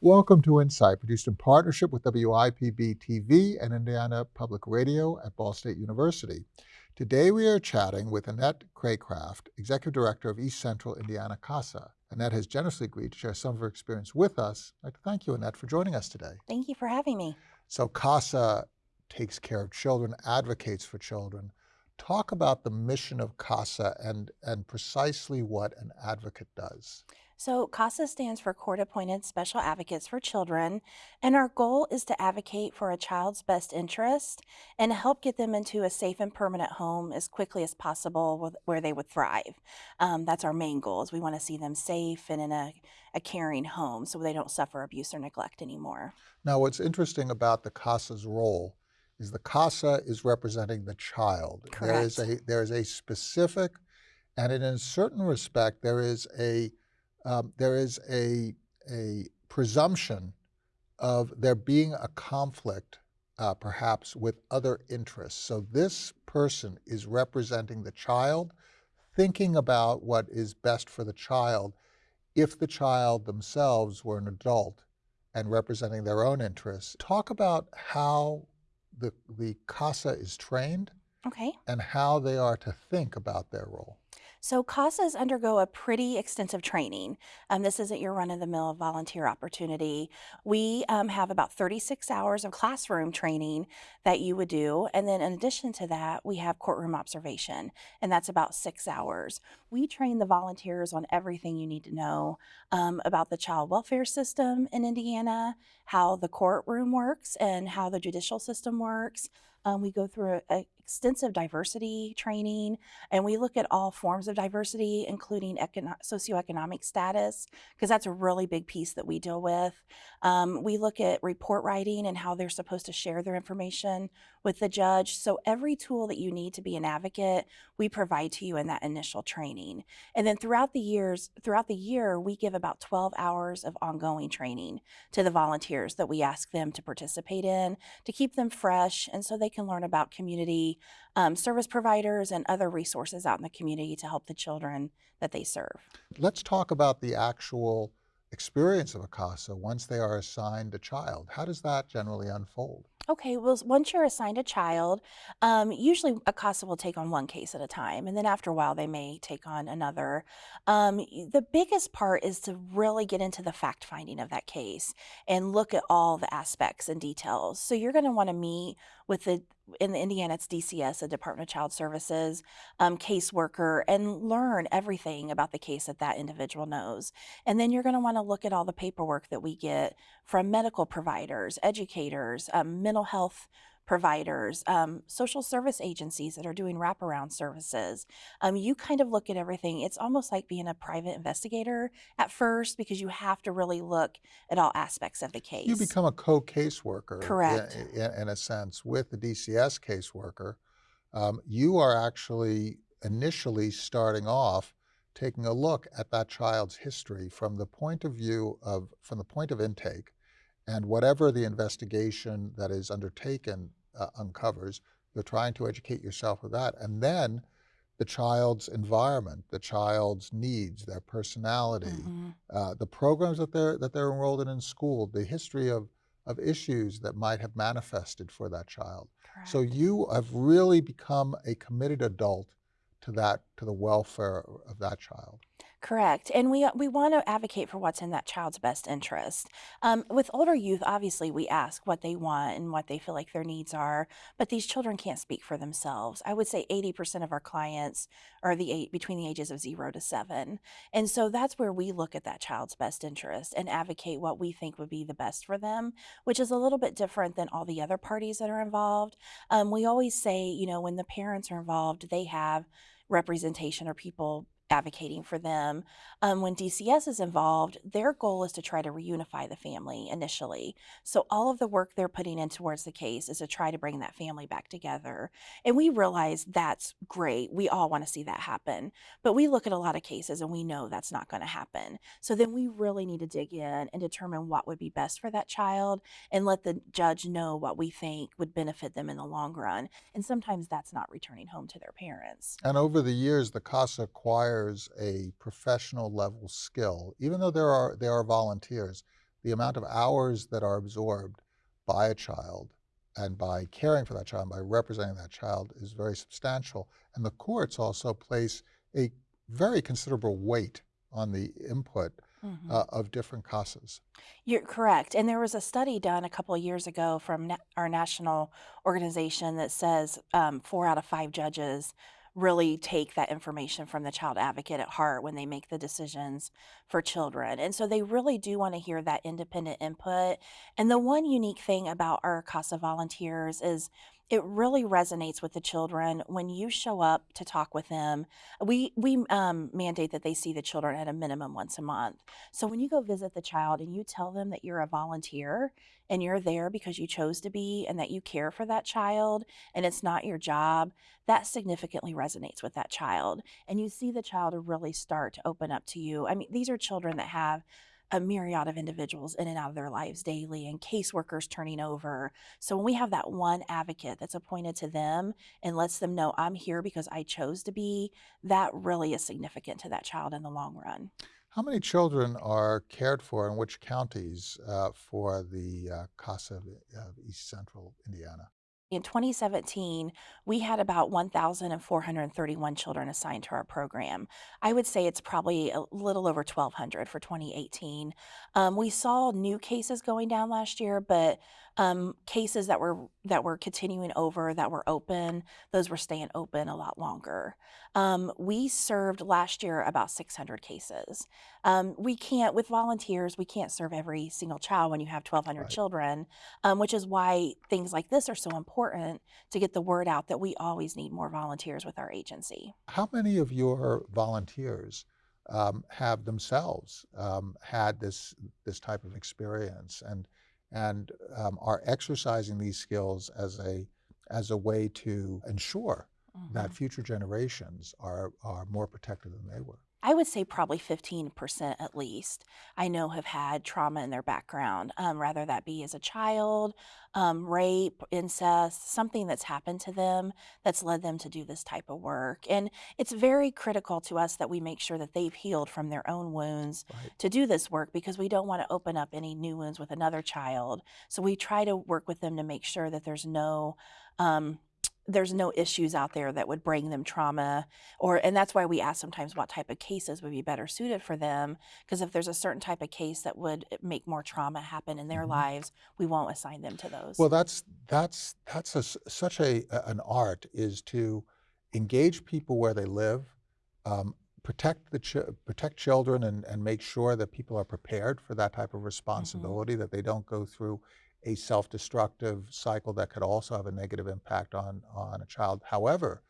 Welcome to Insight, produced in partnership with WIPB TV and Indiana Public Radio at Ball State University. Today we are chatting with Annette Craycraft, Executive Director of East Central Indiana CASA. Annette has generously agreed to share some of her experience with us. I'd like to thank you, Annette, for joining us today. Thank you for having me. So CASA takes care of children, advocates for children. Talk about the mission of CASA and, and precisely what an advocate does. So, CASA stands for Court Appointed Special Advocates for Children, and our goal is to advocate for a child's best interest and help get them into a safe and permanent home as quickly as possible where they would thrive. Um, that's our main goal is we want to see them safe and in a, a caring home so they don't suffer abuse or neglect anymore. Now, what's interesting about the CASA's role is the CASA is representing the child. Correct. There is a there is a specific, and in a certain respect, there is a um, there is a, a presumption of there being a conflict uh, perhaps with other interests. So this person is representing the child, thinking about what is best for the child if the child themselves were an adult and representing their own interests. Talk about how the, the CASA is trained okay. and how they are to think about their role. So CASAs undergo a pretty extensive training. Um, this isn't your run-of-the-mill volunteer opportunity. We um, have about 36 hours of classroom training that you would do. And then in addition to that, we have courtroom observation, and that's about six hours. We train the volunteers on everything you need to know um, about the child welfare system in Indiana, how the courtroom works and how the judicial system works. Um, we go through a, extensive diversity training, and we look at all forms of diversity, including econo- socioeconomic status, because that's a really big piece that we deal with. Um, we look at report writing and how they're supposed to share their information with the judge. So every tool that you need to be an advocate, we provide to you in that initial training. And then throughout the years, throughout the year, we give about 12 hours of ongoing training to the volunteers that we ask them to participate in to keep them fresh and so they can learn about community um, service providers and other resources out in the community to help the children that they serve. Let's talk about the actual experience of a CASA once they are assigned a child. How does that generally unfold? Okay, well, once you're assigned a child, um, usually a CASA will take on one case at a time, and then after a while, they may take on another. Um, the biggest part is to really get into the fact finding of that case and look at all the aspects and details. So you're going to want to meet with the in Indiana, it's DCS, the Department of Child Services um, caseworker, and learn everything about the case that that individual knows. And then you're going to want to look at all the paperwork that we get from medical providers, educators, um, mental health providers, um, social service agencies that are doing wraparound services. Um, you kind of look at everything. It's almost like being a private investigator at first because you have to really look at all aspects of the case. You become a co-caseworker. Correct. In, in, a sense, with the DCS caseworker. Um, you are actually initially starting off taking a look at that child's history from the point of view of, from the point of intake, and whatever the investigation that is undertaken uh, uncovers. You're trying to educate yourself with that. And then the child's environment, the child's needs, their personality, mm-hmm. uh, the programs that they're, that they're enrolled in in school, the history of, of issues that might have manifested for that child. Correct. So you have really become a committed adult to that, to the welfare of that child. Correct. And we, we want to advocate for what's in that child's best interest. Um, with older youth, obviously, we ask what they want and what they feel like their needs are, but these children can't speak for themselves. I would say 80% of our clients are the eight, between the ages of zero to seven. And so that's where we look at that child's best interest and advocate what we think would be the best for them, which is a little bit different than all the other parties that are involved. Um, we always say, you know, when the parents are involved, they have representation or people advocating for them. Um, when DCS is involved, their goal is to try to reunify the family initially. So all of the work they're putting in towards the case is to try to bring that family back together. And we realize that's great. We all want to see that happen. But we look at a lot of cases and we know that's not going to happen. So then we really need to dig in and determine what would be best for that child and let the judge know what we think would benefit them in the long run. And sometimes that's not returning home to their parents. And over the years, the CASA acquired requires a professional level skill. Even though there are, there are volunteers, the amount of hours that are absorbed by a child and by caring for that child, by representing that child, is very substantial. And the courts also place a very considerable weight on the input Mhm. uh, of different CASAs. You're correct. And there was a study done a couple of years ago from na- our national organization that says um, four out of five judges really take that information from the child advocate at heart when they make the decisions for children. And so they really do want to hear that independent input. And the one unique thing about our CASA volunteers is it really resonates with the children when you show up to talk with them. We we um, mandate that they see the children at a minimum once a month. So when you go visit the child and you tell them that you're a volunteer and you're there because you chose to be and that you care for that child and it's not your job, that significantly resonates with that child. And you see the child really start to open up to you. I mean, these are children that have a myriad of individuals in and out of their lives daily and caseworkers turning over. So when we have that one advocate that's appointed to them and lets them know I'm here because I chose to be, that really is significant to that child in the long run. How many children are cared for in which counties uh, for the uh, CASA of of East Central Indiana? In 2017, we had about 1,431 children assigned to our program. I would say it's probably a little over 1,200 for 2018. Um, we saw new cases going down last year, but um, cases that were that were continuing over that were open, those were staying open a lot longer. Um, we served last year about 600 cases. Um, we can't, with volunteers, we can't serve every single child when you have 1,200 Right. children um, which is why things like this are so important to get the word out that we always need more volunteers with our agency. How many of your volunteers um, have themselves um, had this this type of experience and and um, are exercising these skills as a as a way to ensure that Mhm. future generations are are more protected than they were? I would say probably 15% at least, I know have had trauma in their background, um, rather that be as a child, um, rape, incest, something that's happened to them that's led them to do this type of work. And it's very critical to us that we make sure that they've healed from their own wounds Right. to do this work because we don't want to open up any new wounds with another child. So we try to work with them to make sure that there's no um, there's no issues out there that would bring them trauma or and that's why we ask sometimes what type of cases would be better suited for them because if there's a certain type of case that would eh, make more trauma happen in their Mhm. lives we won't assign them to those Well, that's that's that's a such a an art is to engage people where they live, um, protect the ch protect children and and make sure that people are prepared for that type of responsibility, that they don't go through a self-destructive cycle that could also have a negative impact on on a child. However,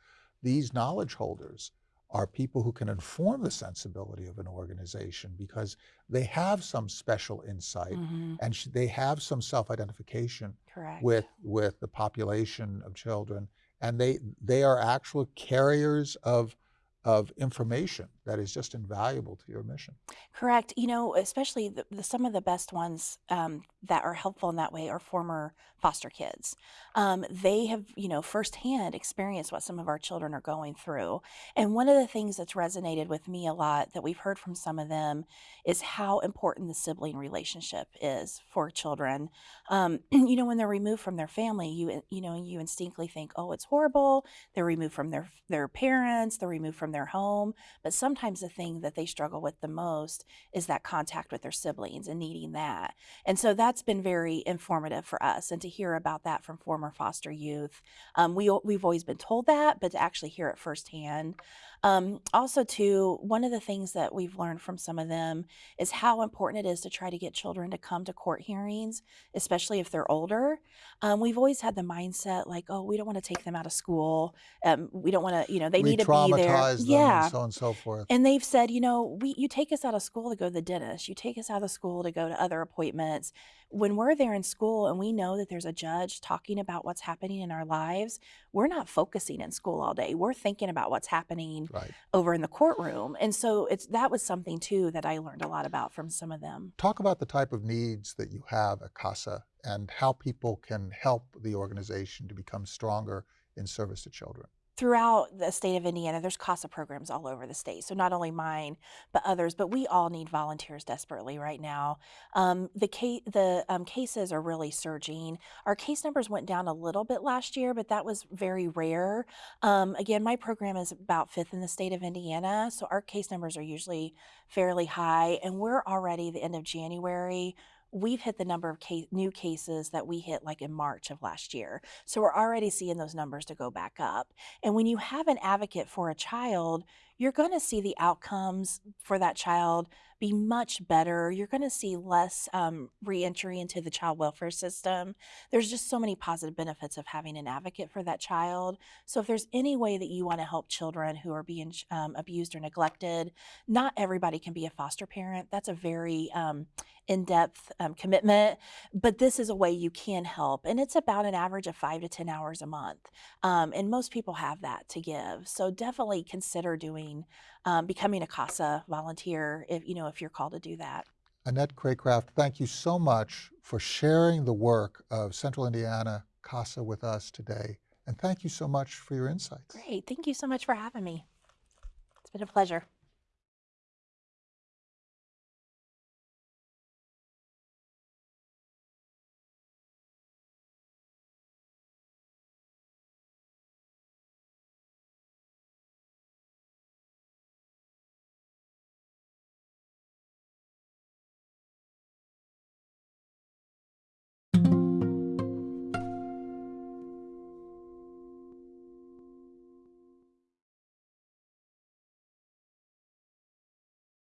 these knowledge holders are people who can inform the sensibility of an organization because they have some special insight hmm and sh- they have some self-identification with with the population of children. And they they are actual carriers of of information that is just invaluable to your mission Correct. You know, especially the, the, some of the best ones um, that are helpful in that way are former foster kids. Um, they have, you know, firsthand experienced what some of our children are going through. And one of the things that's resonated with me a lot that we've heard from some of them is how important the sibling relationship is for children. Um, you know, when they're removed from their family, you you know, you instinctively think, oh, it's horrible. They're removed from their their parents. They're removed from their home. But sometimes the thing that they struggle with the most is that contact with their siblings and needing that. And so that's been very informative for us. And to hear about that from former foster youth, um, we, we've always been told that, but to actually hear it firsthand. Um, also, too, one of the things that we've learned from some of them is how important it is to try to get children to come to court hearings, especially if they're older. Um, we've always had the mindset like, oh, we don't want to take them out of school. Um, we don't want to, you know, they need to be there. Them Yeah. and so on and so forth And they've said, you know, we you take us out of school to go to the dentist, you take us out of school to go to other appointments. When we're there in school and we know that there's a judge talking about what's happening in our lives, we're not focusing in school all day. We're thinking about what's happening right over in the courtroom. And so it's that was something too that I learned a lot about from some of them. talk about the type of needs that you have at casa and how people can help the organization to become stronger in service to children throughout the state of Indiana, there's CASA programs all over the state. So not only mine, but others. But we all need volunteers desperately right now. Um, the ca- the um, cases are really surging. Our case numbers went down a little bit last year, but that was very rare. Um, again, my program is about fifth in the state of Indiana, so our case numbers are usually fairly high, and we're already the end of January. We've hit the number of case, new cases that we hit like in March of last year. So we're already seeing those numbers to go back up. And when you have an advocate for a child, you're going to see the outcomes for that child be much better. You're going to see less um, reentry into the child welfare system. There's just so many positive benefits of having an advocate for that child. So, if there's any way that you want to help children who are being um, abused or neglected, not everybody can be a foster parent. That's a very um, in depth um, commitment, but this is a way you can help. And it's about an average of five to 10 hours a month. Um, and most people have that to give. So, definitely consider doing um, becoming a CASA volunteer if you know if you're called to do that. Annette Craycraft, thank you so much for sharing the work of Central Indiana CASA with us today. And thank you so much for your insights. Great. Thank you so much for having me. It's been a pleasure.